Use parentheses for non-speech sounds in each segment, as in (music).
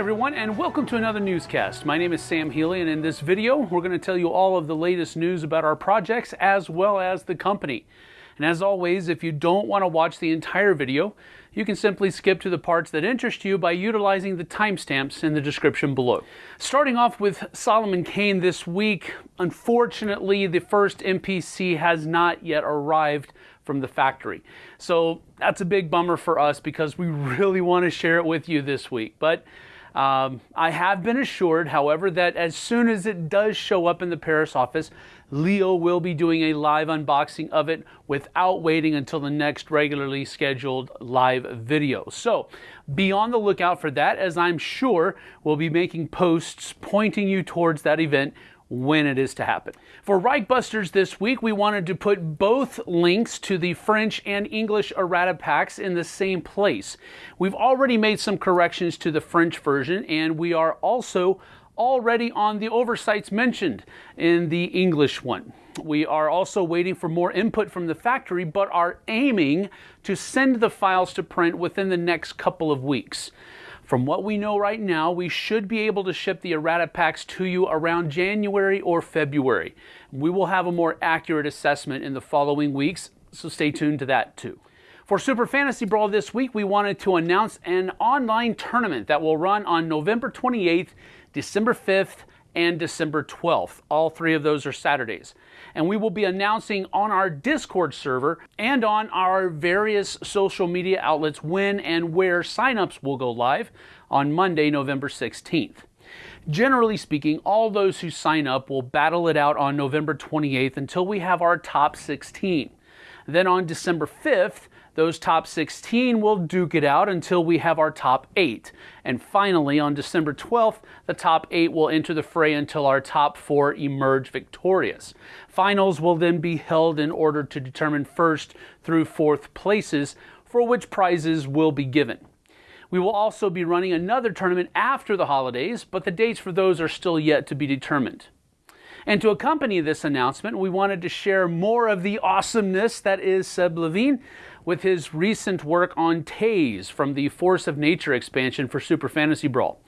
everyone, and welcome to another newscast. My name is Sam Healy, and in this video, we're going to tell you all of the latest news about our projects as well as the company. And as always, if you don't want to watch the entire video, you can simply skip to the parts that interest you by utilizing the timestamps in the description below. Starting off with Solomon Kane this week, unfortunately, the first MPC has not yet arrived from the factory. So that's a big bummer for us because we (laughs) really want to share it with you this week. But um, I have been assured, however, that as soon as it does show up in the Paris office, Leo will be doing a live unboxing of it without waiting until the next regularly scheduled live video. So be on the lookout for that, as I'm sure we'll be making posts pointing you towards that event when it is to happen. For Reichbusters this week, we wanted to put both links to the French and English errata packs in the same place. We've already made some corrections to the French version, and we are also already on the oversights mentioned in the English one. We are also waiting for more input from the factory, but are aiming to send the files to print within the next couple of weeks. From what we know right now, we should be able to ship the errata packs to you around January or February. We will have a more accurate assessment in the following weeks, so stay tuned to that too. For Super Fantasy Brawl this week, we wanted to announce an online tournament that will run on November 28th, December 5th, and December 12th. All three of those are Saturdays. And we will be announcing on our Discord server and on our various social media outlets when and where signups will go live on Monday, November 16th. Generally speaking, all those who sign up will battle it out on November 28th until we have our top 16. Then on December 5th, those top 16 will duke it out until we have our top 8. And finally, on December 12th, the top 8 will enter the fray until our top 4 emerge victorious. Finals will then be held in order to determine first through fourth places, for which prizes will be given. We will also be running another tournament after the holidays, but the dates for those are still yet to be determined. And to accompany this announcement, we wanted to share more of the awesomeness that is Seb Levine with his recent work on Taze from the Force of Nature expansion for Super Fantasy Brawl.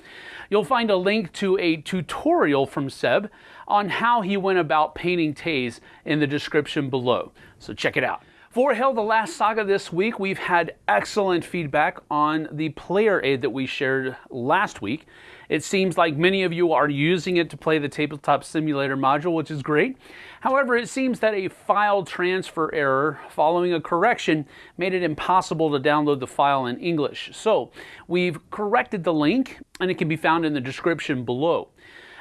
You'll find a link to a tutorial from Seb on how he went about painting Taze in the description below. So check it out. For Hel the Last Saga this week, we've had excellent feedback on the player aid that we shared last week. It seems like many of you are using it to play the Tabletop Simulator module, which is great. However, it seems that a file transfer error following a correction made it impossible to download the file in English. So we've corrected the link, and it can be found in the description below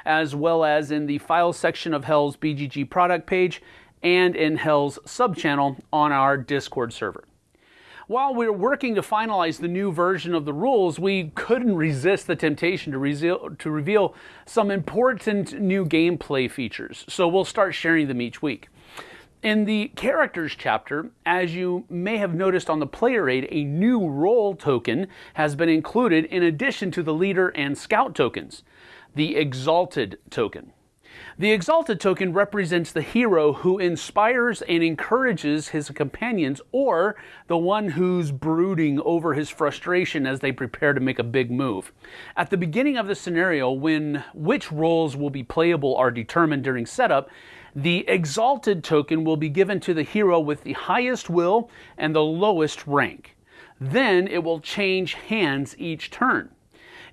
as well as in the file section of Hel's BGG product page and in Hel's subchannel on our Discord server. While we are working to finalize the new version of the rules, we couldn't resist the temptation to, to reveal some important new gameplay features, so we'll start sharing them each week. In the characters chapter, as you may have noticed on the player aid, a new role token has been included in addition to the leader and scout tokens, the Exalted token. The Exalted token represents the hero who inspires and encourages his companions or the one who's brooding over his frustration as they prepare to make a big move. At the beginning of the scenario, when which roles will be playable are determined during setup, the Exalted token will be given to the hero with the highest will and the lowest rank. Then it will change hands each turn.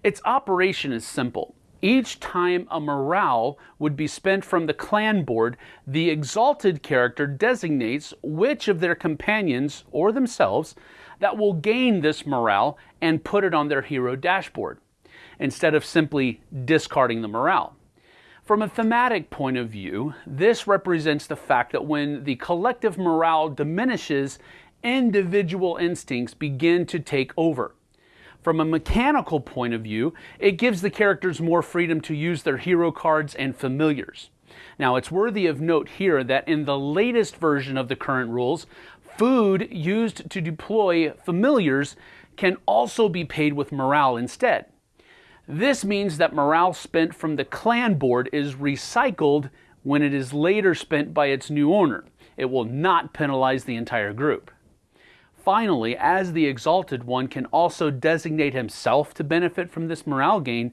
Its operation is simple. Each time a morale would be spent from the clan board, the exalted character designates which of their companions or themselves that will gain this morale and put it on their hero dashboard, instead of simply discarding the morale. From a thematic point of view, this represents the fact that when the collective morale diminishes, individual instincts begin to take over. From a mechanical point of view, it gives the characters more freedom to use their hero cards and familiars. Now, it's worthy of note here that in the latest version of the current rules, food used to deploy familiars can also be paid with morale instead. This means that morale spent from the clan board is recycled when it is later spent by its new owner. It will not penalize the entire group. Finally, as the Exalted One can also designate himself to benefit from this morale gain,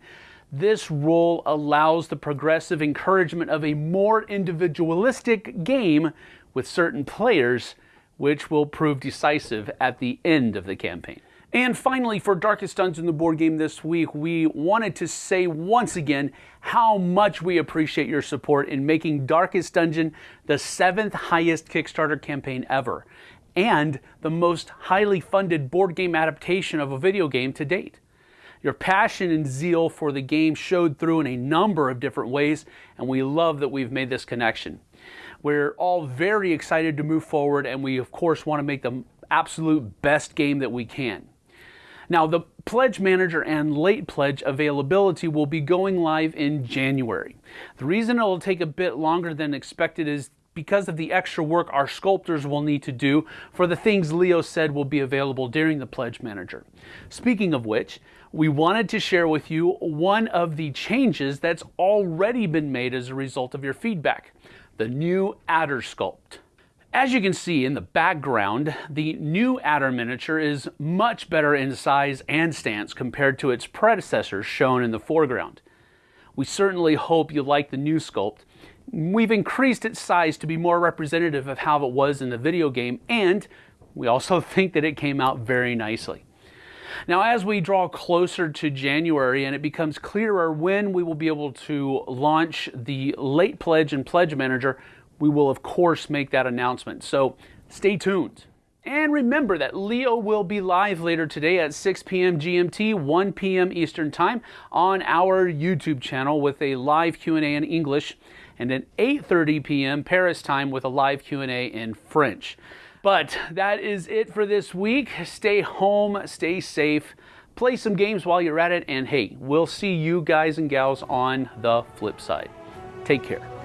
this role allows the progressive encouragement of a more individualistic game with certain players, which will prove decisive at the end of the campaign. And finally, for Darkest Dungeon, the board game this week, we wanted to say once again how much we appreciate your support in making Darkest Dungeon the seventh highest Kickstarter campaign ever, and the most highly funded board game adaptation of a video game to date. Your passion and zeal for the game showed through in a number of different ways, and we love that we've made this connection. We're all very excited to move forward, and we, of course, want to make the absolute best game that we can. Now, the Pledge Manager and Late Pledge availability will be going live in January. The reason it'll take a bit longer than expected is because of the extra work our sculptors will need to do for the things Leo said will be available during the Pledge Manager. Speaking of which, we wanted to share with you one of the changes that's already been made as a result of your feedback, the new adder sculpt. As you can see in the background, the new adder miniature is much better in size and stance compared to its predecessors shown in the foreground. We certainly hope you like the new sculpt We've increased its size to be more representative of how it was in the video game, and we also (laughs) think that it came out very nicely. Now, as we draw closer to January and it becomes clearer when we will be able to launch the late pledge and pledge manager, we will of course make that announcement. So stay tuned. And remember that Leo will be live later today at 6 p.m. GMT, 1 p.m. Eastern Time on our YouTube channel with a live Q&A in English and at 8.30 p.m. Paris time with a live Q&A in French. But that is it for this week. Stay home, stay safe, play some games while you're at it, and hey, we'll see you guys and gals on the flip side. Take care.